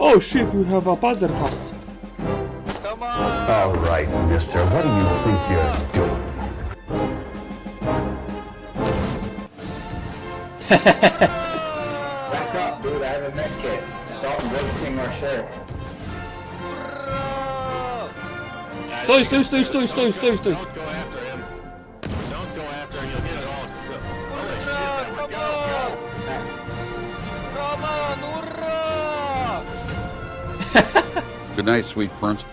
Oh shit, we have a buzzer fast. Come on! All right, mister, what do you think you're doing? Back up, dude. I have a med kit. Stop wasting our shirts. Stój, stój, stój, stój, stój, stój, stój. Good night, sweet prince.